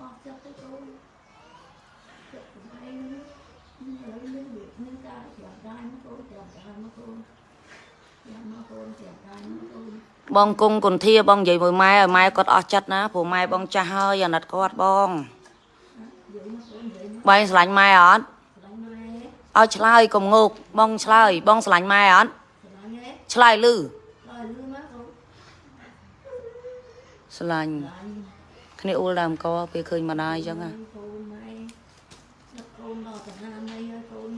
អស់ចិត្តទៅអូនចិត្តខ្លួនឯងនឹងមានរបៀបមានការប្រាប់ដែរមកអូនប្រាប់ដែរមកអូនយ៉ាងមកអូនប្រាប់ដែរមកអូនបងគង់គុនធាបងនិយាយមួយម៉ែឲ្យម៉ែគាត់អស់ចិត្តណាព្រោះម៉ែបងចាស់ហើយអាណិតគាត់បងនិយាយមកអូននិយាយមកបែងស្រឡាញ់ម៉ែអត់ស្រឡាញ់ម៉ែឲ្យឆ្លើយកុំងោកបងឆ្លើយបងស្រឡាញ់ម៉ែអត់ស្រឡាញ់ហ៎ឆ្លើយលឺដល់លឺមកអូនស្រឡាញ់ស្រឡាញ់ គ្នាអ៊ូលដើមកពេលឃើញម្ដាយអញ្ចឹងណាកូនម៉ែដឹកកូនដល់តាណាណៃហើយកូន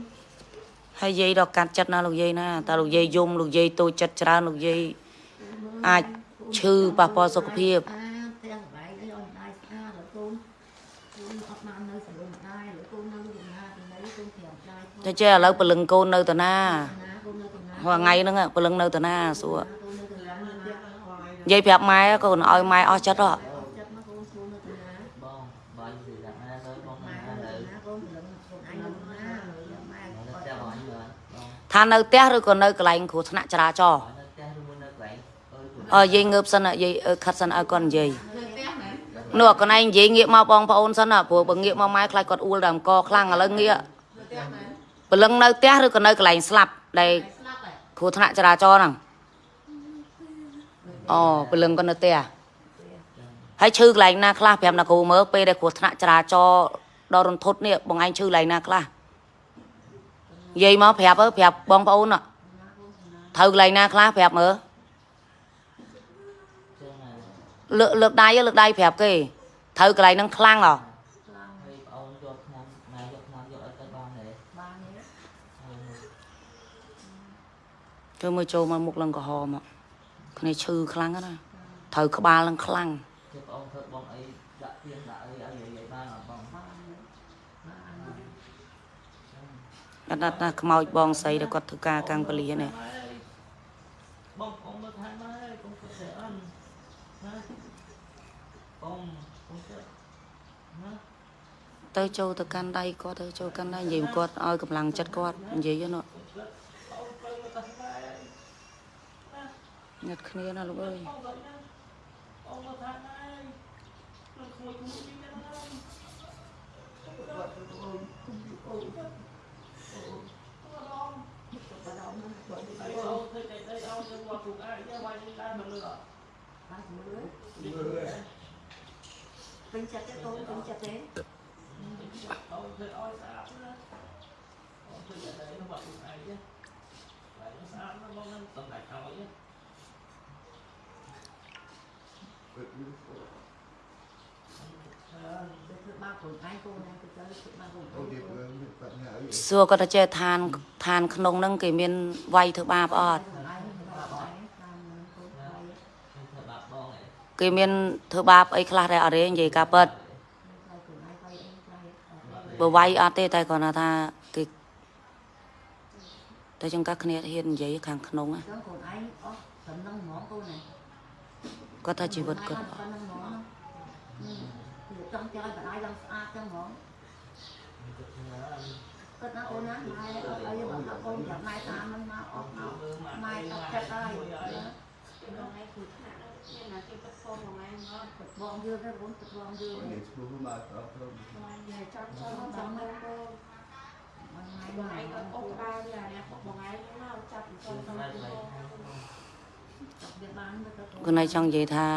ហើយយាយដល់កាត់ចិត្តណាលោកយាយណាតើលោកយាយយំលោកយាយតូចចិត្តច្រើនលោកយាយអាចឈឺប៉ះពាល់សុខភាពអាផ្ទះបាយអីអត់ដែរស្អាតដល់កូនកូនអត់បាននៅសរុបដែរឬកូននៅទីណាទីណីកូនប្រាប់ដែរតែចេះឥឡូវពលឹងកូននៅតាណាណាកូននៅទីណារាល់ថ្ងៃហ្នឹងពលឹងនៅតាណាសួរកូននៅទីណានៅផ្ទះហើយនិយាយប្រាប់ម៉ែកូនឲ្យម៉ែអស់ចិត្តហ៎ អត់ចិត្តមកកូនស្រួលនៅទីណា បងបើនិយាយថាណាទៅបង ម៉ែ ណា នៅ ទៅ ទីណាកូនព្រលឹងកូនឯងនៅទីណាម៉ែ នៅ អត់ ផ្ទះបងអញមើលបង ថានៅផ្ទះឬក៏នៅកន្លែងគ្រោះថ្នាក់ចរាចរណ៍នៅផ្ទះឬមួយនៅកន្លែងអើយអើយាយងើបសិនយាយអឺខិតសិនឲ្យគាត់និយាយនៅផ្ទះមែននោះកន្លែងនិយាយងាកមកបងប្អូនសិនណាព្រោះបើងាកមកម៉ែខ្លាចគាត់អួលដើមកខ្លាំងឥឡូវងាកនៅផ្ទះមែនពលឹងនៅផ្ទះឬក៏នៅកន្លែងស្លាប់ដែលស្លាប់ហើយគ្រោះថ្នាក់ចរាចរណ៍ហ្នឹងអូពលឹងក៏នៅផ្ទះហើយឈឺកន្លែងណាខ្លះប្រាប់អ្នកគ្រូមើលពេលដែលគ្រោះថ្នាក់ចរាចរណ៍ដល់រន្ធត់នេះបងឯងឈឺកន្លែងណាខ្លះ និយាយមកប្រាប់ទៅប្រាប់បងប្អូនណាត្រូវកន្លែងណាខ្លះប្រាប់មើលជើងណាលើកលើកដៃលើកដៃប្រាប់គេត្រូវកន្លែងហ្នឹងខ្លាំងហ៎ខ្លាំងហើយបងអូនយកឆ្នាំណាយកឆ្នាំយកឲ្យទៅបានទេបានទេហើយធ្វើមើលចូលមកមុខឡើងក្រហមមកគ្នាឈឺខ្លាំងណាស់ណាត្រូវក្បាលឡើងខ្លាំងយកបងអូនធ្វើបងអីដាក់ទៀនដាក់អីឲ្យយាយបានអត់បង បានទេបាន អត់ណាស់ណាខ្មោចបងស្រីដែលគាត់ធ្វើការកាំងពលានេះបងអូនមើលថែមហើយបងគាត់ទៅអន់ណាបងបងគាត់ណាទៅចូលទៅកាន់ដៃគាត់ទៅចូលកាន់ដៃនិយាយគាត់ឲ្យកម្លាំងចិត្តគាត់និយាយហ្នឹងញ៉ាត់គ្នាណាលោកអើយ អូនមើលថែមហើយលោកក្មួយគូនេះណាអីអូនធ្វើតែអីអូនយកមកគូអាយយកវាយដែរមិនលឺអត់ បានមើលពេញចិត្តទេកូនពេញចិត្តទេ អូនធ្វើឲ្យស្អាតណាអូនធ្វើតែអីមកគូអាយទេវាយស្អាតណាបងនឹងតំដៃឲ្យទេ ទៅធ្វើបាបខ្លួនឯងកូនឯងទៅទៅធ្វើបាបខ្លួនឯង សួរគាត់ថាចេះឋានឋានក្នុងហ្នឹងគេមានវាយធ្វើបាបអត់ខ្លួនឯងធ្វើបាបខ្លួនឯងតាមនឹងកូនឯងខ្ញុំធ្វើបាបបងឯងគេមានធ្វើបាបអីខ្លះដែរអត់ទេនិយាយការពិតខ្លួនឯងវាយអីខ្លះបើវាយអត់ទេតែគាត់ថាគេតែចង្កាស់គ្នាហ៊ាននិយាយខាងក្នុងណាចឹងខ្លួនឯងអស់តំណឹងហ្មងកូនឯងគាត់ថាជីវិតគាត់ ប៉ុណ្ណឹងហ្មងគឺចង់ចោលបដាយឡើងស្អាតចឹងហ្មងគាត់ណាអូនណាម៉ែអត់អីបើថាកូនចាំម៉ែតាមនឹងមកអស់មកម៉ែអត់ចិត្តហើយបងឯងគឺថ្នាក់មានណាគេទឹកផងបងឯងមកទឹកបងយឺទៅបងទឹកបងយឺបងឯងចាំចាំចាំមើលបងមិនម៉ែបងម៉ែឯងអត់អូក្បាលវាណាបងឯងមកចាប់ពីចូលទៅណាទៅត់បងវាបានទៅទៅខ្លួនឯងចង់និយាយថា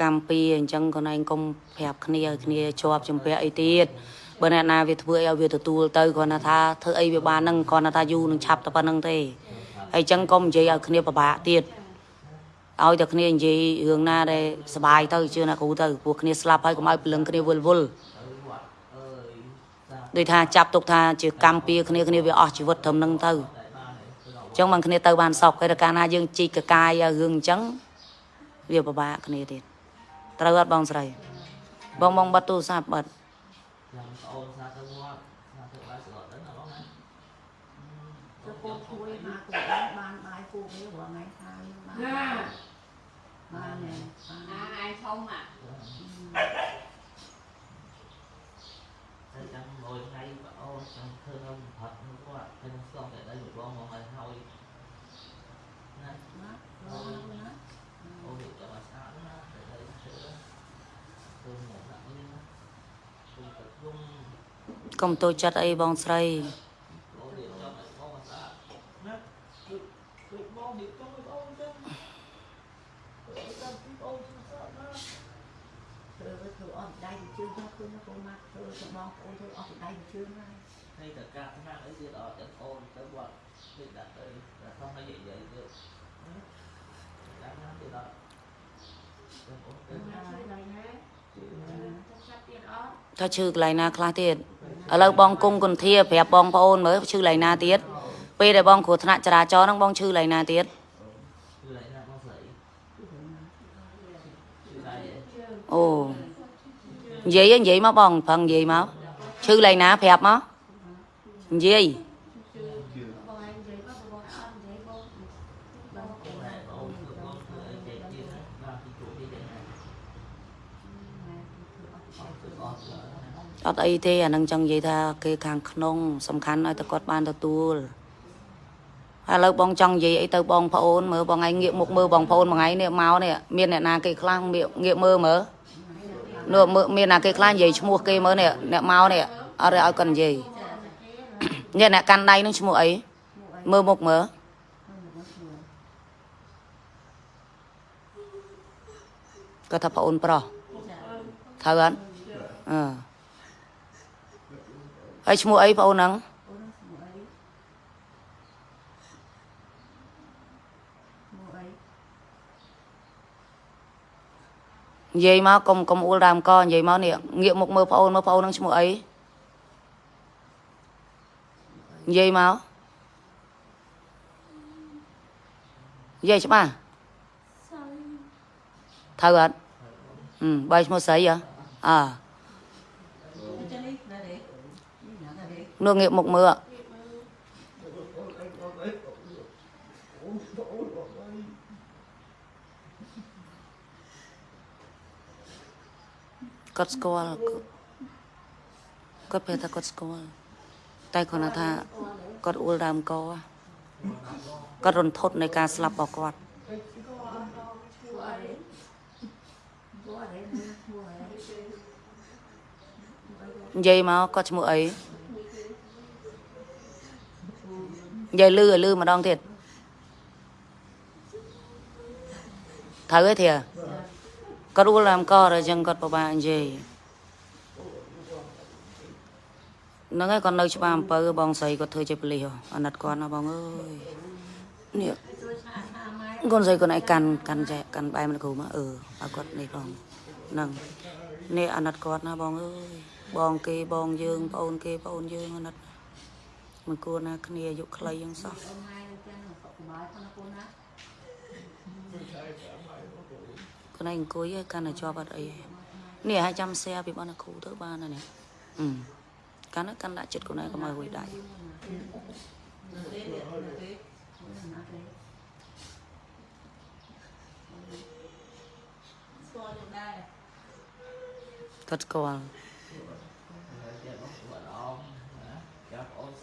កម្មពីអញ្ចឹងខ្លួនឯងកុំប្រាប់គ្នាឲ្យគ្នាជាប់ជំពាក់អីទៀតបើអ្នកណាវាធ្វើឲ្យវាទទួលទៅគ្រាន់តែថាធ្វើអីវាបានហ្នឹងគ្រាន់តែថាយូរនឹងឆាប់តែប៉ុណ្្នឹងទេហើយអញ្ចឹងកុំនិយាយឲ្យគ្នាពិបាកទៀតឲ្យតែគ្នានិយាយរឿងណាដែលសុបាយទៅជឿណាគ្រូទៅព្រោះគ្នាស្លាប់ហើយកុំឲ្យព្រលឹងគ្នាវល់វល់ទៅវត្តអើយសាដូចថាចាប់ទុកថាជាកម្មពីគ្នាគ្នាវាអស់ជីវិតត្រឹមហ្នឹងទៅតែបានទេគឺអញ្ចឹងបានគ្នាទៅបានសោកហើយតែកាលណាយើងជីកកកាយឲ្យរឿងអញ្ចឹងវាពិបាកគ្នាទៀត ត្រូវអត់បងស្រី បងបងបាត់ទូរស័ព្ទបាត់ចាំប្អូនសាទៅវត្តសាទៅបាយស្រត់ទៅណាបងណាទៅកូនជួយមកកូនបានបាយគូវារងថ្ងៃខាងបានបានណែបានណាឯងធំអាតែចាំមួយថ្ងៃប្អូនចាំឃើញខ្ញុំផាត់នឹងគាត់ខ្ញុំស្គមតែដៃមួយបងមកឲ្យហើយណា ណារងណា អូនចាំឲ្យស្អាតណាតែដៃឈើទៅមកដាក់នេះ កុំតូចចិត្តអីបងស្រីអូនរៀបចំឲ្យបងមកស្អាតណាគឺគឺបងរៀបចំឲ្យបងចឹងឲ្យតាមពីបងស្អាតណាធ្វើទៅធ្វើអត់ដៃទៅជឿមកគឺមកកូនមកធ្វើទៅបងប្អូនធ្វើអត់ដៃទៅជឿមក hay là ca cái mạng ấy thì đó chân ôn tới bọn thì đặt đây là không nó dậy dậy được cái nó thì đó chân ôn tới ណាជួយដល់ណាទៅចាប់ទៀតអត់ថាឈឺកន្លែងណាខ្លះទៀត ឥឡូវបងគង់គុន្ធាប្រាប់បងប្អូនមើលឈឺកន្លែងណាទៀតពេលដែលបងគ្រោះថ្នាក់ចរាចរណ៍ហ្នឹងបងឈឺកន្លែងណាទៀត cứ lại ra con sợi cứ lại vậy អូនិយាយនិយាយមកបងប្រឹងនិយាយមកឈឺកន្លែងណាប្រាប់មកនិយាយ បងឯងនិយាយមកបងអត់និយាយបងបង cái này ôn cứ ôn cứ ấy chạy kia đấy làm thì chủ đi chạy này ôn cứ ôn rồi អត់អីទេអានឹងចង់និយាយថាគេខាងក្នុង សំខាន់ឲ្យតែគាត់បានទទួលហើយឥឡូវបងចង់និយាយអីទៅបងប្អូនមើលបងឯងងាកមុខមើលបងប្អូនមួយថ្ងៃនេះមកនេះមានអ្នកណាគេខ្លះងាកងាកមើលមើលនោះមើលមានណាគេខ្លះនិយាយឈ្មោះគេមើលនេះអ្នកមកនេះអត់ឲ្យគាត់និយាយនេះអ្នកកាន់ដៃនឹងឈ្មោះអីមើលមុខមើលគាត់ថាប្អូនប្រុសត្រូវអត់អឺ ហើយឈ្មោះអីប្អូនហ្នឹងអូនស្មូអីស្មូអីនិយាយមកកុំកុំអួលដើមកនិយាយមកនេះងាកមុខមើលប្អូនមើលប្អូននឹងឈ្មោះអីនិយាយមកនិយាយច្បាស់ត្រូវអត់ហឹមបាយឈ្មោះស្រីហ៎អើ ចានេះណាទេនេះ ណាទេនោះងាកមុខមើលគាត់ស្គាល់គាត់ពេលថាគាត់ស្គាល់តែគាត់ថាគាត់អួលដើមកគាត់រន្ធត់នៃការស្លាប់របស់គាត់ឈ្មោះអីឈ្មោះអីឈ្មោះអីនិយាយមកគាត់ឈ្មោះអី និយាយលឺឲ្យលឺម្ដងទៀតត្រូវទេធាគាត់អួលដើមក rồi អញ្ចឹងគាត់ពិបាកនិយាយហ្នឹងហើយគាត់នៅច្បារអំពើបងស្រីគាត់ធ្វើជាប៉ូលីសហ៎អាណិតគាត់ណាបងអើយនេះជួយស្អាតណាម៉ែកូនស្រីកូនឯងកាន់កាន់ចែកកាន់បែរមកគ្រូមកអឺឲ្យគាត់នេះផងហ្នឹងនេះអាណិតគាត់ណាបងអើយបងគេបងយើងប្អូនគេប្អូនយើងអាណិត មិនគួរណាគ្នាអាយុខ្លីយ៉ាងសោះអូនម៉ែនឹងចាំសុខសប្បាយផងណាកូនណាកូនឯងអង្គុយឲ្យកាន់តែជាប់អត់អីទេនេះឲ្យចាំសែពីបងណាគ្រូទៅបានណានេះអឺកាន់ណាកាន់ដាក់ចិត្តកូនឯងកុំឲ្យហួយដៃណាទេណាទេគាត់ស្គាល់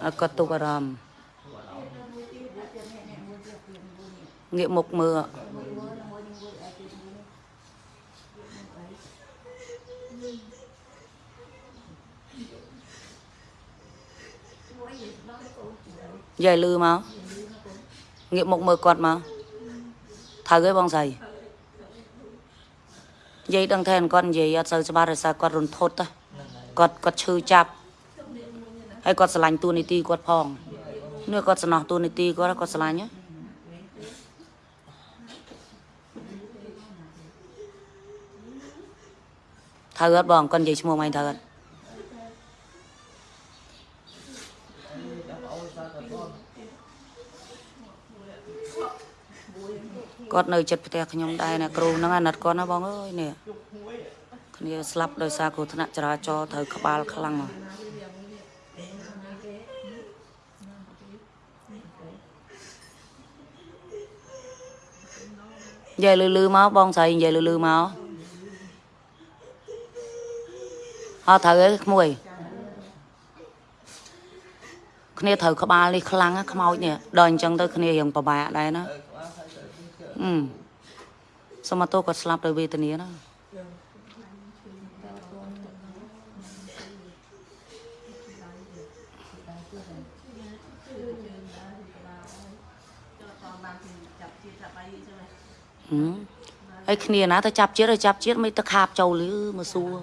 chắc ôn ឲ្យគាត់ទុកអារម្មណ៍ của bạn ôm មួយទៀតយកទៀតនេះនេះមួយទៀតទៀតមួយនេះងា ហើយគាត់ស្រឡាញ់តួនាទីគាត់ផងនេះគាត់សំណោះតួនាទីគាត់គាត់ស្រឡាញ់ហ៎ត្រូវអត់បងគាត់និយាយឈ្មោះមកត្រូវអត់ chắc ôn sao cả con គាត់នៅចិត្តផ្ទះខ្ញុំដែរណាគ្រូហ្នឹងអាណិតគាត់ណាបងអើយនេះគ្នាស្លាប់ដោយសារគ្រោះថ្នាក់ចរាចរណ៍ត្រូវក្បាលខ្លាំងហ៎ និយាយលឺលឺមកបងស្រីនិយាយលឺលឺមកអត់ត្រូវទេក្មួយគ្នាត្រូវក្បាលនេះខ្លាំងណាខ្មោចនេះដល់អញ្ចឹងទៅគ្នារៀងពិបាកដែរណាអឺសុំមកទោសគាត់ស្លាប់ដោយវេទនាណា ហឹមហើយគ្នាណាទៅចាប់ជាតិទៅចាប់ជាតិមិនទៅខាបចូលឬមកសួរ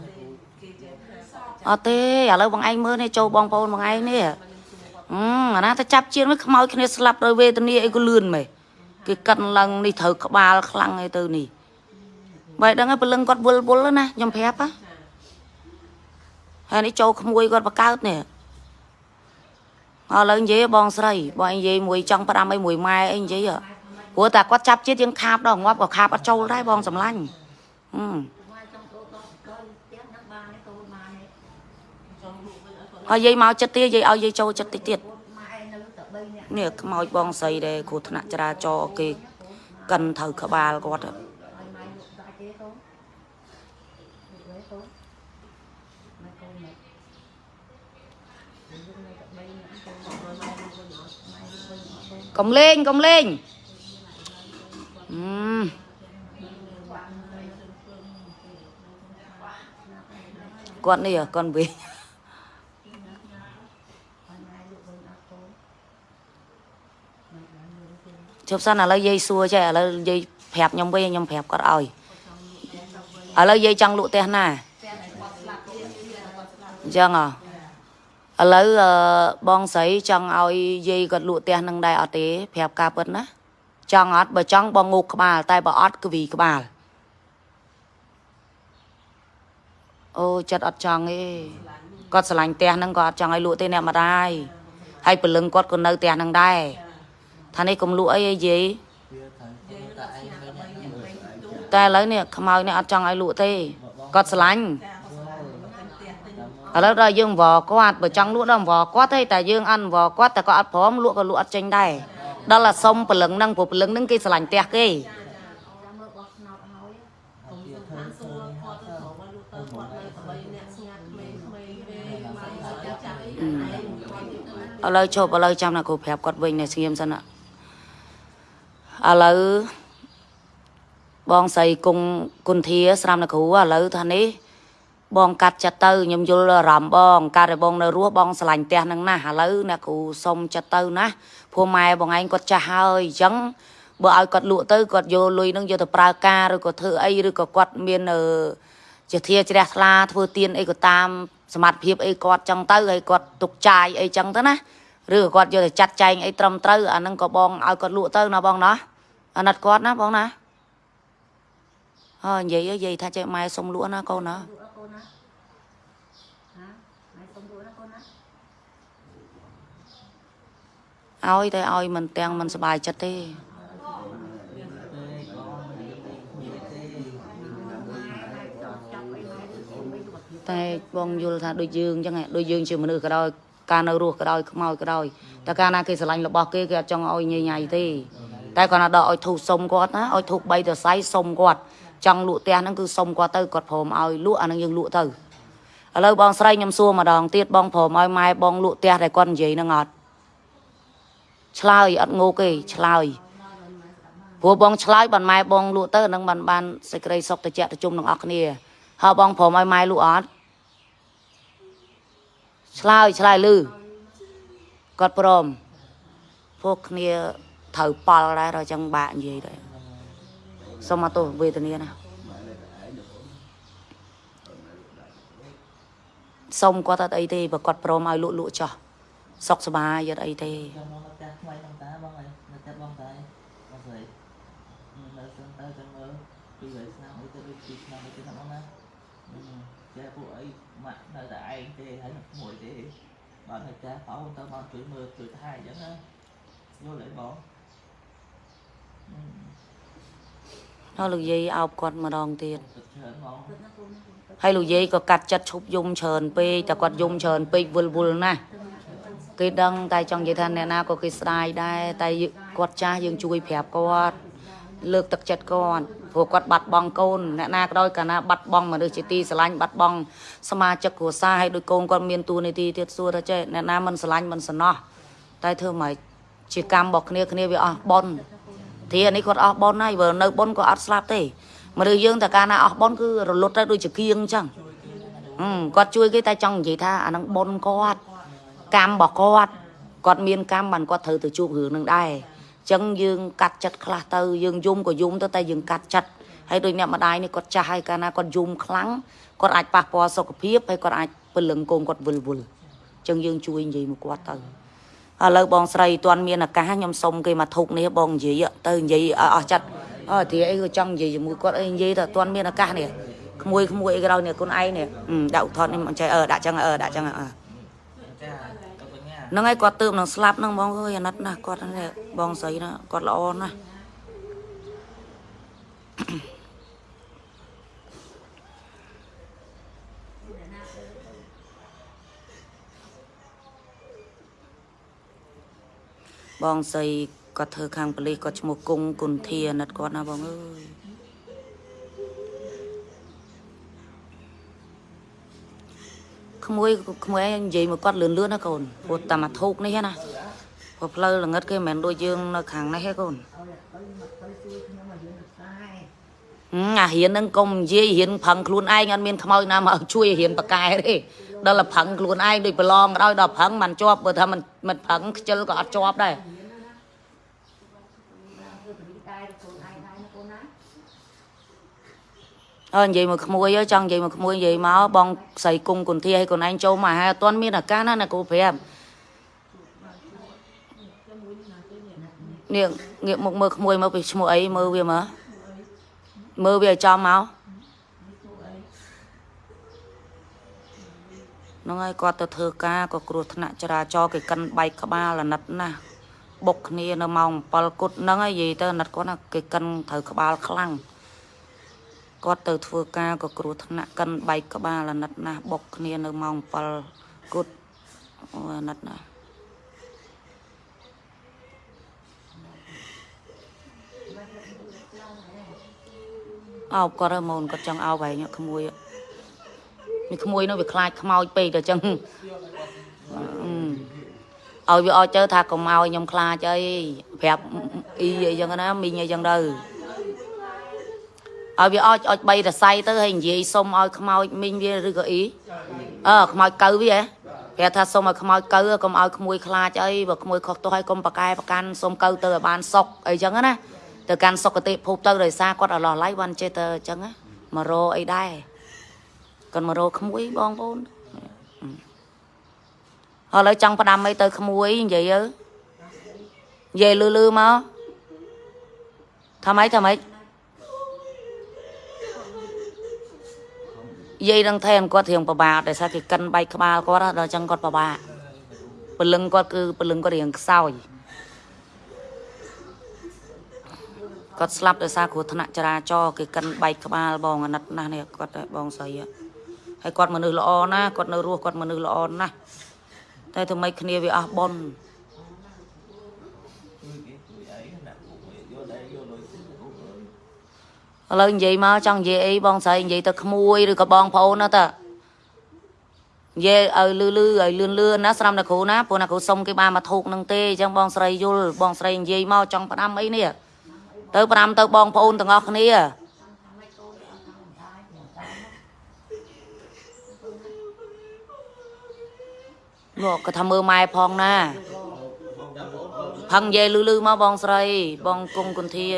អត់ទេឥឡូវបងឯងមើលនេះចូលបងប្អូនបងឯងនេះអឺអាណាទៅចាប់ជាតិមិនខ្មោចគ្នាស្លាប់ដោយវេទនាអីក៏លឿនមែនគេកាត់ឡើងនេះត្រូវក្បាលខ្លាំងអីទៅនេះបើដឹងហើយព្រលឹងគាត់វល់វល់ណាខ្ញុំប្រាប់ហ៎ហើយនេះចូលក្មួយគាត់បកើតនេះឥឡូវនិយាយបងស្រីបងឯងនិយាយមួយចង់ផ្ដាំអីមួយម៉ែអីនិយាយហ៎ ព្រោះតែគាត់ចាប់ជាតិយើងខាបដល់ងាប់ក៏ខាបអត់ចូលដែរបងសម្លាញ់ហឹម ngoài trong cô con con tiếc nước ba đấy cô mà này ហើយយាយមកចិត្តទៀតយាយឲ្យយាយចូលចិត្តតិចទៀត mà em nó tập bay nè នេះខ្មោចបងស្រីដែលគ្រោះថ្នាក់ចរាចរណ៍គេកិនត្រូវក្បាលគាត់ហ៎ rồi mai được đại chế cô được với cô mai cô này Ví dụ này tập bay nè cô rồi mai đi cô nhỏ mai đi cô nhỏ cô កុំលេងកុំលេងអឺ គាត់នេះហ៎គាត់វិញ mai mai được với nó cô ជប់សិនឥឡូវយាយសួរចេះឥឡូវយាយប្រាប់ខ្ញុំវិញខ្ញុំប្រាប់គាត់ឲ្យឥឡូវយាយចង់លក់ផ្ទះណាអញ្ចឹងហ៎ឥឡូវអឺបងស្រីចង់ឲ្យយាយគាត់លក់ផ្ទះនឹងដែរអត់ទេប្រាប់ការពិតណា ចង់អត់បើចង់បងងូកក្បាល តែបើអត់គឺវីក្បាលអូចិត្តអត់ចង់ទេគាត់ស្រឡាញ់ផ្ទះហ្នឹងគាត់អត់ចង់ឲ្យលក់ទេអ្នកម្ដាយហើយព្រលឹងគាត់ក៏នៅផ្ទះហ្នឹងដែរថានេះកុំលក់អីឯយាយវាត្រូវតែឯងមានអ្នកមើលតែឥឡូវនេះខ្មោចនេះអត់ចង់ឲ្យលក់ទេគាត់ស្រឡាញ់ឥឡូវដល់យើងវល់គាត់បើចង់លក់ដល់វល់គាត់ទេតែយើងអត់វល់គាត់តែគាត់អត់ព្រមលក់ក៏លក់អត់ចេញដែរ ដល់តែសុំព្រលឹងហ្នឹងព្រោះព្រលឹងហ្នឹងគេស្រឡាញ់ផ្ទះគេ ra mơ bọt nọt nói ខ្ញុំសំខាន់សួរគាត់ទៅមកលុះទៅគាត់នៅក្បីអ្នកស្ងាត់ក្មេងៗទេមកចាប់ចាប់អីឯងគាត់ឥឡូវជប់ឥឡូវចាំណាគ្រូប្រាប់គាត់វិញនៅស្ងៀមសិនណាឥឡូវបងស្រីគង់គុន្ធាស្រាំណាគ្រូឥឡូវថានេះ បងកាត់ចិត្តទៅខ្ញុំយល់អារម្មណ៍បងកាត់ឲ្យបងនៅរស់បងស្រឡាញ់ផ្ទះហ្នឹងណាស់ឥឡូវអ្នកគ្រូសុំចិត្តទៅណាព្រោះម៉ែបងឯងគាត់ចាស់ហើយអញ្ចឹងបើឲ្យគាត់លក់ទៅគាត់យកលុយហ្នឹងយកទៅប្រើការឬក៏ធ្វើអីឬក៏គាត់មានអឺជាធាជ្រះថ្លាធ្វើទៀនអីក៏តាមសមត្ថភាពអីគាត់ចឹងទៅហើយគាត់ទុកចាយអីចឹងទៅណាឬក៏គាត់យកទៅចាត់ចែងអីត្រឹមត្រូវអាហ្នឹងក៏បងឲ្យគាត់លក់ទៅណាបងណាអាណិតគាត់ណាបងណាហើយនិយាយនិយាយថាចេះម៉ែសុំលក់ណាកូនណា នណាណាម៉ែសុំយល់ណាកូនណាឲ្យតែឲ្យមិនទាំងមិនសុបាយចិត្តទេតែបងយល់ថាដូចយើងអញ្ចឹងដូចយើងជាមនុស្សក៏ដោយការនៅរស់ក៏ដោយខ្មោចក៏ដោយតែការណាគេស្រឡាញ់របស់គេគេអត់ចង់ឲ្យញញៃទេតែគាត់ណាដកឲ្យធូបសុំគាត់ណាឲ្យធូប3ទៅសៃសុំគាត់ ចង់លក់ផ្ទះហ្នឹងគឺសុំគាត់ទៅគាត់ព្រមឲ្យលក់អាហ្នឹងយើងលក់ទៅឥឡូវបងស្រីខ្ញុំសួរម្ដងទៀតបងព្រមឲ្យម៉ែបងលក់ផ្ទះដែលគាត់និយាយហ្នឹងអត់ឆ្លើយអត់ងោកទេឆ្លើយព្រោះបងឆ្លើយបានម៉ែបងលក់ទៅអាហ្នឹងបានបានសេចក្តីសុខតិចទៅជុំនឹងអស់គ្នាហើយបងព្រមឲ្យម៉ែលក់អត់ឆ្លើយឆ្លើយលឺគាត់ព្រមពួកគ្នាត្រូវប៉ល់ដែរដល់ចឹងបាក់និយាយដែរ សុំមកទោសវេទនាណាសុំគាត់អត់អីទេបើគាត់ព្រមឲ្យលក់លក់ចោះសុខសប្បាយយត់ ហើយនៅផ្ទះបងតាបងស្រីនៅសឹងទៅចាំមើលពីរយឆ្នាំអីទៅដូចពីឆ្នាំអីទៅណាបងណាចេះពួកអីម៉ាក់នៅតែឯងទេហើយមួយទេបាទហើយចាស់បោទៅមកជួយមើលជួយថែអញ្ចឹងណាយល់អីបងហើយលោកយាយអោបគាត់ម្ដងទៀតទឹកច្រើនហ្មង nó cô nó ហើយលោកយាយក៏កាត់ចិត្តឈប់យំច្រើនពេកតែគាត់យំច្រើនពេកវល់វល់ណាស់គេដឹងតែចង់និយាយថាអ្នកណាក៏គេស្ដាយដែរតែគាត់ចាស់យើងជួយប្រាប់គាត់លើកទឹកចិត្តគាត់ព្រោះគាត់បាត់បង់កូនអ្នកណាក៏ដោយកាលណាបាត់បង់មនុស្សជាទីស្រឡាញ់បាត់បង់សមាជិកគ្រួសារហើយដោយកូនគាត់មានតួនាទីទៀតសួរថាចេះអ្នកណាមិនស្រឡាញ់មិនសំណោះតែធ្វើម៉េចជាកម្មរបស់គ្នាគ្នាវាអស់បន ទីអានេះគាត់អស់បនហើយបើនៅបនក៏អត់ស្លាប់ទេមនុស្សយើងតែកាលណាអស់បនគឺរលត់ទៅដូចជាគៀងអញ្ចឹងហឹមគាត់ជួយគេតែចង់និយាយថាអានឹងបនគាត់កម្មរបស់គាត់គាត់មានកម្មបានគាត់ត្រូវទៅជួបរឿងនឹងដែរអចឹងយើងកាត់ចិត្តខ្លះទៅយើងយំក៏យំទៅតែយើងកាត់ចិត្តហើយដូចអ្នកម្ដាយនេះគាត់ចាស់ហើយកាលណាគាត់យំខ្លាំងគាត់អាចប៉ះពាល់សុខភាពហើយគាត់អាចពលឹងកូនគាត់វិលវល់ចឹងយើងជួយនិយាយមកគាត់ទៅ ឥឡូវបងស្រីទាន់មានឱកាសខ្ញុំសុំគេមកធុកនេះបងនិយាយទៅនិយាយឲ្យអស់ចិត្តអើទីអីក៏ចង់និយាយជាមួយគាត់អីនិយាយទៅទាន់មានឱកាសនេះក្មួយក្មួយអីក្រោយនេះខ្លួនឯងនេះអឺដាក់ឧទ្ធរណ៍នេះមិនចេះអឺដាក់ចឹងអឺដាក់ចឹងអឺចាទៅបញ្ញាហ្នឹងហើយគាត់ទើបនឹងស្លាប់ហ្នឹងបងអើយអាណិតណាស់គាត់ហ្នឹងបងស្រីណាគាត់ល្អណាស់ បងស្រីគាត់ធ្វើខាងប៉ូលីសគាត់ឈ្មោះគង់គុន្ធាអាណិតគាត់ណាបងអើយក្មួយក្មួយនិយាយមកគាត់លឿនលឿនណាកូនព្រោះតាមអាធូកនេះណាព្រោះផ្លូវល្ងិតគេមិនមែនដូចយើងនៅខាងនេះទេកូនឲ្យទៅមកទៅជួយខ្ញុំមកយើងខ្សែហឹមអារៀនហ្នឹងកុំនិយាយរៀនផឹងខ្លួនឯងអត់មានខ្មោចណាមកឲ្យជួយរៀនបកែទេ ដល់តែផឹងខ្លួនឯងដូចប្រឡងក៏ដោយដល់ផឹងមិនជាប់បើថាមិនមិនផឹងខ្ជិលក៏អត់ជាប់ដែរធ្វើបរិយាកាសខ្លួនឯងដែរណាកូនណាអើនិយាយមកក្មួយអើយចង់និយាយមកក្មួយនិយាយមកបងស្រីគង់គុន្ធាឲ្យខ្លួនឯងចូលមកហើយអត់ទាន់មានឱកាសណាណាគូប្រាប់នេះងាកមកមើលក្មួយមកពីឈ្មោះអីមើលវាមើលមើលវាឲ្យចំមក ហ្នឹងហើយគាត់ទៅធ្វើការក៏គ្រោះថ្នាក់ចរាចរណ៍គេកិនបែកក្បាលអាណិតណាស់បុកគ្នានៅម៉ោង7គត់ហ្នឹងហើយនិយាយទៅអាណិតគាត់ណាគេកិនត្រូវក្បាលខ្លាំងគាត់ទៅធ្វើការក៏គ្រោះថ្នាក់កិនបែកក្បាលអាណិតណាស់បុកគ្នានៅម៉ោង7គត់អូអាណិតណាស់អោបគាត់ហើយម៉ូនគាត់ចង់អោបហើយក្មួយនេះ ក្មួយនោះវាខ្លាចខ្មោចពេកទៅចឹងអឺឲ្យវាអោចទៅថាកុំឲ្យខ្ញុំខ្លាចអីប្រាប់អ៊ីអីចឹងណាមីងអីចឹងទៅឲ្យវាអោចអោច3រសៃទៅហើយនិយាយសុំឲ្យខ្មោចមីងវាឬក៏អីអើខ្មោចកៅវាហ៎ប្រាប់ថាសុំឲ្យខ្មោចកៅកុំឲ្យក្មួយខ្លាចអីបើក្មួយខុសទោសឲ្យកុំប្រកែប្រកាន់សុំកៅទៅឲ្យបានសុកអីចឹងណាទៅកាន់សុគតិភពទៅដោយសារគាត់អឡោះឡៃបានចេះទៅអញ្ចឹងណាមករអីដែរ គាត់មករក្មួយបងប្អូនឥឡូវចង់ផ្ដាំអីទៅក្មួយនិយាយទៅនិយាយលឺលឺមកថាម៉េចថាម៉េចយាយនឹងថែមគាត់រៀងពិបាកដោយសារគេកិនបែកក្បាលគាត់ហ៎ដល់អញ្ចឹងគាត់ពិបាកពលឹងគាត់គឺពលឹងគាត់រៀងខ្សោយគាត់ស្លាប់ដោយសារគ្រោះថ្នាក់ចរាចរណ៍គេកិនបែកក្បាលបងអាណិតណាស់នេះគាត់បងស្រីហ៎ ហើយគាត់មនុស្សល្អណាស់គាត់នៅរស់គាត់មនុស្សល្អណាស់តែធ្វើម៉េចគ្នាវាអស់បុណ្យជួយគេជួយអីដាក់ពួកយកដែរយកលុយទៅពួកអើយឥឡូវនិយាយមកចង់និយាយអីបងស្រីនិយាយទៅក្មួយឬក៏បងប្អូនណាតានិយាយឲ្យលឺលឺឲ្យលឿនលឿនណាស្រាំតែគ្រូណាព្រោះណាគ្រូសុំគេបានមកធូកនឹងទេអញ្ចឹងបងស្រីយល់បងស្រីនិយាយមកចង់ផ្ដាំអីនេះទៅផ្ដាំទៅបងប្អូនទាំងអស់គ្នា មកក៏ថាមើលម៉ែផងណាផឹងនិយាយលឺលឺមកបងស្រី បងគង់គុន្ធាល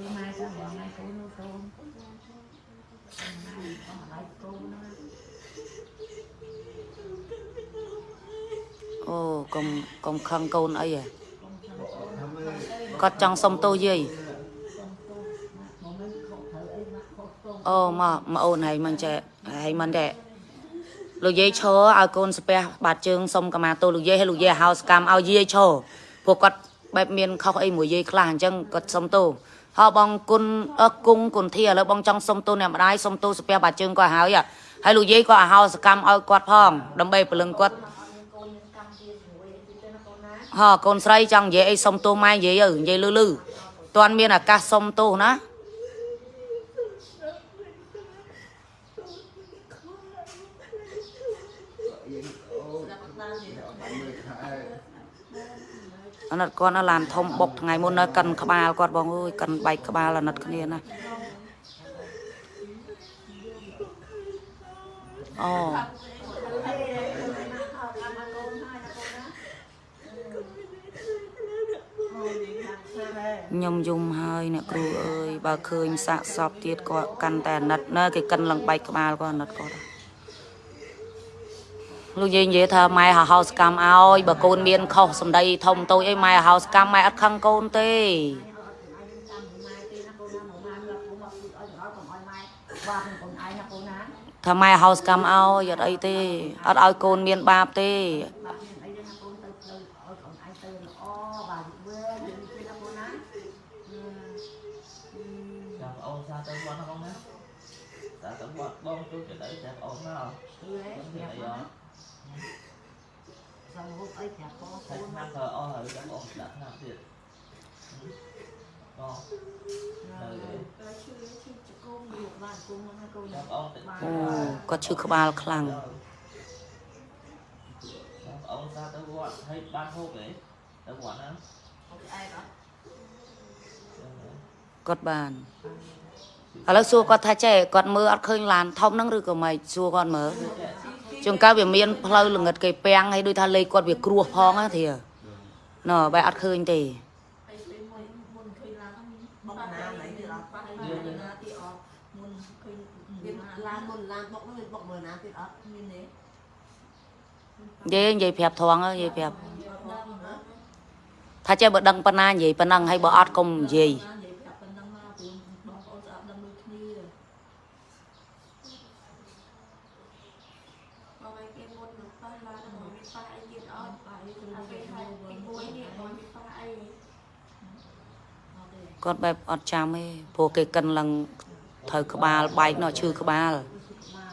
ឺម៉ែទៅបងម៉ែកូននោះកូនម៉ែបងឡៃកូនណាអូកុំកុំខឹងកូនអីហ៎គាត់ចង់សុំទោសយាយ បងមិនខកត្រូវអីមកខកកូន អូមកមកអូនហើយមិនចេះហើយមិនដែរលោកយាយឈរឲ្យកូនស្ពះបាត់ជើងសុំកម្មាទោសលោកយាយហើយលោកយាយហៅសកម្មឲ្យយាយឈរព្រោះគាត់បែបមានខុសអីមួយយាយខ្លះអញ្ចឹងគាត់សុំទោសហើយបងគុណអើគង់គុណធាឥឡូវបងចង់សុំទោសអ្នកម្ដាយសុំទោសស្ពះបាត់ជើងគាត់ហើយហ៎ហើយលោកយាយក៏ឲ្យហៅសកម្មឲ្យគាត់ផងដើម្បីព្រលឹងគាត់កូនមានកម្មជាជាមួយអីទៅណាកូនណាហ៎កូនស្រីចង់និយាយអីសុំទោសម៉ែនិយាយទៅនិយាយលឺលឺតាន់មានឱកាសសុំទោសណា អាណិតគាត់នៅឡានធំបុកថ្ងៃមុននៅកិនក្បាលគាត់បងអើយកិនបែកក្បាលអាណិតគ្នាណាអូខ្ញុំយំហើយអ្នកគ្រូអើយបើឃើញសាកសពទៀតគាត់កាន់តែអាណិតណាគេកិនឡើងបែកក្បាលគាត់អាណិតគាត់ លោកយាយនិយាយថាម៉ែហៅសកម្មឲ្យបើកូនមានខុសសម្ដីធំតូចអីម៉ែហៅសកម្មម៉ែអត់ខឹងកូនទេថាម៉ែហៅសកម្មឲ្យអត់អីទេអត់ឲ្យកូនមានបាបទេបងទូចទៅ ហូបអីប្រាប់កូនតែឆ្នាំក៏អស់ហើយចាំអស់ដាក់ឆ្នាំទៀតបងហើយឈឺឈឺជកុំយកបានគុំហ្នឹងកូនអូគាត់ឈឺក្បាលខ្លាំងអូនថាទៅវត្តហើយបានហូបទេទៅវត្តណាហូបឯងអត់គាត់បានឥឡូវសួរគាត់ថាចេះគាត់មើលអត់ឃើញឡានធំហ្នឹងឬក៏មិនសួរគាត់មើលចេះ ចង្កើវាមានផ្លូវលងិតគេពាំងហើយដូចថាលេខគាត់វាគ្រោះផងណាធាណ៎បែរអត់ឃើញទេនិយាយនិយាយប្រាប់ថងនិយាយប្រាប់ថាចេះបើដឹងប៉ុណ្ណានិយាយប៉ុណ្ណឹងហើយបើអត់កុំនិយាយ គាត់បែបអត់ចាំទេព្រោះគេកិនឡើងត្រូវក្បាលបែកនោះឈឺក្បាលมา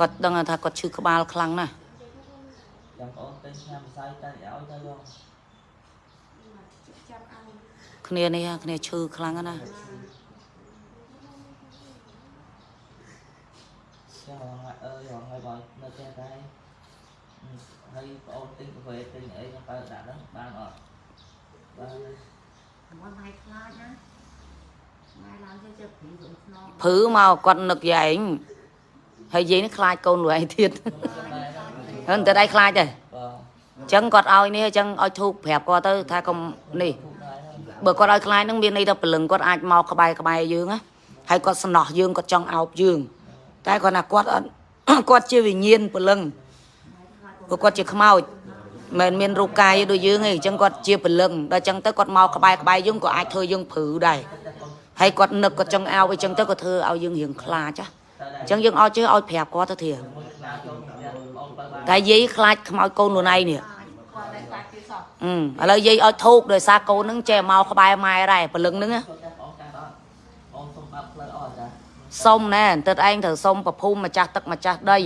គាត់ដឹងថាគាត់ឈឺក្បាលខ្លាំងណាស់ចាំប្អូនទិញឆ្នាំម្សៅតែឲ្យទៅបង mà chắc ăn គ្នានេះគ្នាឈឺខ្លាំងណាស់ចាំហងអើយហងហើយបងនៅផ្ទះតែហើយប្អូនទិញកាហ្វេទិញអីទៅដាក់ហ្នឹងបានអត់បាន មកម៉ៃខ្លាចណាម៉ែឡើងទៅជិះព្រីវិញស្នងព្រីមកគាត់នឹកយាយឯងហើយយាយនេះខ្លាចកូនខ្លួនឯងទៀតហ្នឹងតែដៃខ្លាចទេអញ្ចឹងគាត់ឲ្យនេះអញ្ចឹងឲ្យធូបប្រាប់គាត់ទៅថាកុំនេះបើគាត់ឲ្យខ្លាចហ្នឹងមានន័យថាព្រលឹងគាត់អាចមកក្បែរក្បែរយើងណាហើយគាត់ស្នោះយើងគាត់ចង់អោបយើង តែគាត់ណាគាត់គាត់ជាវិញ្ញាណព្រលឹងព្រោះគាត់ជាខ្មោច មិនមានរូបកាយដូចយើងទេអញ្ចឹងគាត់ជាពលឹងដល់អញ្ចឹងទៅគាត់មកក្បែរក្បែរយើងក៏អាចធ្វើយើងព្រឺដែរហើយគាត់នឹកគាត់ចង់អោបអញ្ចឹងទៅក៏ធ្វើឲ្យយើងរៀងខ្លាចអញ្ចឹងយើងអត់ជឿឲ្យប្រាប់គាត់ទៅធាតែយាយខ្លាចខ្មោចកូនខ្លួនឯងនេះអឺឥឡូវយាយឲ្យធូកដោយសារកូននឹងចេះមកក្បែរម៉ែដែរពលឹងនឹងសុំណែបន្តិចឯងត្រូវសុំប្រភូមិម្ចាស់ទឹកម្ចាស់ដី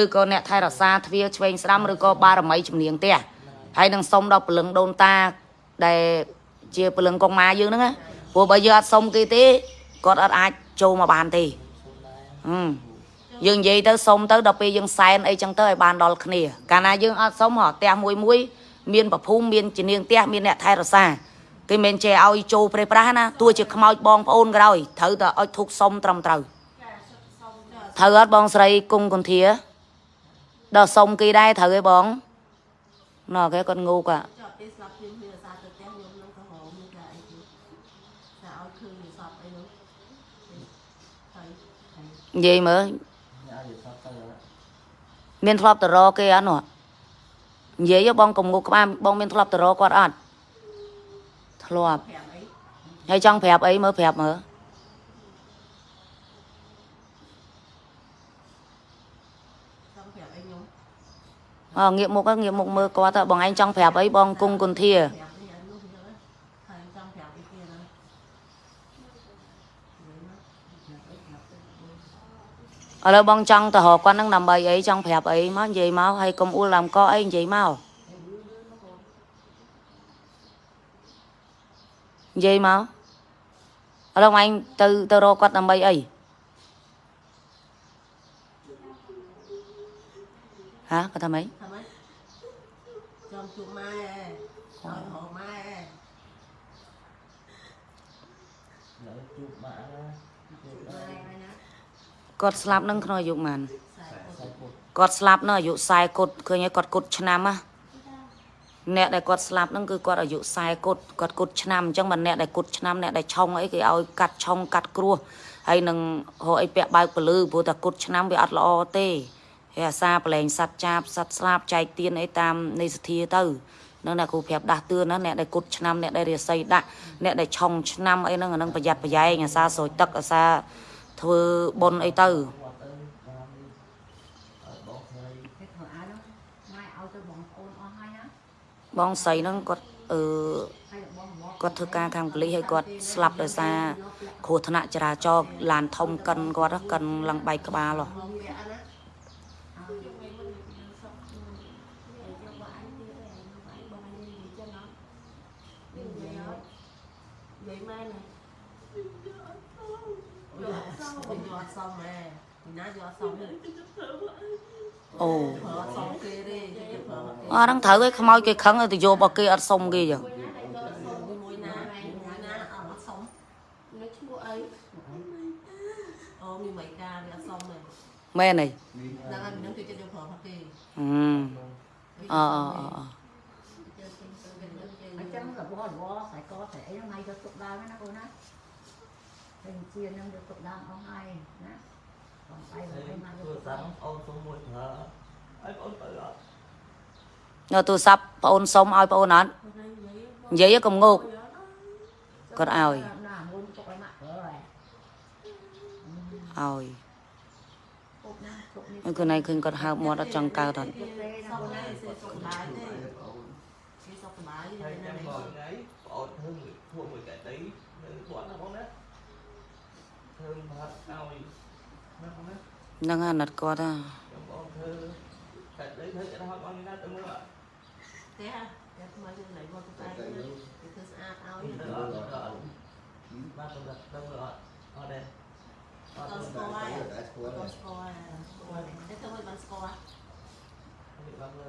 ឬក៏អ្នកថែរក្សាទ្វារឆ្វេងស្ដាំឬក៏បារមីជំនាញផ្ទះហើយនឹងសុំដល់ព្រលឹងដូនតាដែលជាព្រលឹងកងម៉ាយើងហ្នឹងណាព្រោះបើយើងអត់សុំគេទេគាត់អត់អាចចូលមកបានទេហឹមយើងនិយាយទៅសុំទៅដល់ពេលយើងសែនអីចឹងទៅឲ្យបានដល់គ្នា កាលណាយើងអត់សុំហ៎ផ្ទះមួយមួយមានប្រភូមិមានជំនាញផ្ទះមានអ្នកថែរក្សាគេមិនចេះឲ្យចូលព្រៃប្រាស់ណាទោះជាខ្មោចបងប្អូនក៏ដោយត្រូវតែឲ្យធុកសុំត្រឹមត្រូវត្រូវអត់បងស្រីគង់កន្ធា ដល់សុំគេដែរត្រូវឯងបងណ៎គេគាត់ងូកនិយាយមើលមានធ្លាប់តរគេអត់នោះនិយាយបងកុំងូក្បាលបងមានធ្លាប់តរគាត់អត់ធ្លាប់ហើយចង់ប្រាប់អីមើលប្រាប់មើល អងាកមុខហ្នឹងងាកមុខមើលគាត់ទៅបងឯងចង់ប្រាប់អីបងគង់គុន្ធា kẹp đi anh lúc nữa thầy xong kẹp cái kia đó Vậy đó. Kẹp ấy, kẹp ấy. ឥឡូវ បងចង់ទៅរកគាត់ហ្នឹងដើម្បីអីចង់ប្រាប់អីមកនិយាយមកហើយកុំអួលឡើងកអីនិយាយមកនិយាយមកឥឡូវឯងទៅទៅរកគាត់ដើម្បីអីហាគាត់ថាម៉េច Thầm ấy Trong chuột mai à Rồi hộ mai à លើជួបម៉ាក់ណាជួបដែរ Mai mai nè គាត់ស្លាប់នឹងក្នុងអាយុប៉ុន្មាន Xài សាច់ពុតគាត់ស្លាប់នៅអាយុ40គុតឃើញហើយគាត់គុតឆ្នាំណាអ្នកដែលគាត់ស្លាប់ហ្នឹងគឺគាត់អាយុ40គត់គាត់គត់ឆ្នាំអញ្ចឹងបើអ្នកដែលគត់ឆ្នាំអ្នកដែលឆុងអីគេឲ្យកាត់ឆុងកាត់គ្រោះហើយនឹងរកអីពាក់បើកពលឺព្រោះតែគត់ឆ្នាំវាអត់ល្អទេ ហើយអាសាប្រឡែងសัตว์ចាបសัตว์ស្លាប់ចែកទៀនអីតាមនៃសធាទៅនឹងអ្នកគ្រូប្រាប់ដាស់តឿនណាអ្នកដែលគត់ឆ្នាំអ្នកដែលរាសីដាក់អ្នកដែលឆុងឆ្នាំអីហ្នឹងអាហ្នឹងប្រយ័ត្នប្រយែងអាសាស្រោចទឹកអាសាធ្វើបុណ្យអីទៅ គាត់ទៅបាននេះអត់បងស្រី cái thợ áo đó mai ao tôi bọn ôn o hai á បងស្រីហ្នឹងគាត់អឺ hay là bọn bọn គាត់ធ្វើការខាងប៉ូលីសហើយគាត់ស្លាប់ដោយសារគ្រោះថ្នាក់ចរាចរណ៍ឡានធំកិនគាត់ហ៎កិនឡើងបែកក្បាលហ៎ សមទេអូប្រើអត់សមគេទេយកប្រើអត់គេអត់ហ្នឹងត្រូវឲ្យខ្មោចគេខឹងឲ្យទៅយករបស់គេអត់សុំគេចឹងមួយណាមួយណាអត់សមនៅឈ្មោះអីអូមានមិនការវាអត់សមទេមែនទេដល់ហើយមិននឹងគេចិត្តយកប្រើអត់គេអឺអអអអ ở trong là bo bo phải có thể nó may cho tục đau nó cô nè hình chia nó được tục đau o hai nè còn tay là ហើយ tay mai ទូរ được ស័ព្ទអូនសុំមួយប្រើហើយ បងទៅអត់នៅទូរស័ព្ទប្អូនសុំឲ្យប្អូនអត់និយាយឲ្យកុំងោកគាត់ឲ្យ là muốn tục cái mặt rồi ឲ្យ tục nè tục ហើយខ្លួនឯងឃើញគាត់ហើបមាត់អត់ចង់កើតអត់ tục tê ស nó ព cô ណា nè គេសុខបាយទេគេសុខបាយហើយទេចាំណាបងថ្ងៃបងធ្វើមួយធ្វើមួយកែដីនៅគាត់ណាបងណាធ្វើបាត់ឲ្យណាបងណា ហ្នឹងអាណិតគាត់ហ่าចាំបងធ្វើកែដីធ្វើកែដល់បងណាទៅមើលអត់ទេហ่ะតែថ្មីទៅណៃមកទៅតែគេធ្វើស្អាតឲ្យទៅអត់ទៅអត់បាទទៅទៅមើលអត់អត់ទេអត់ដល់ទៅស្គាល់ហើយ đã score ដល់ rồi. ស្គាល់ហើយតែទៅមិនបានស្គាល់នេះបានលើ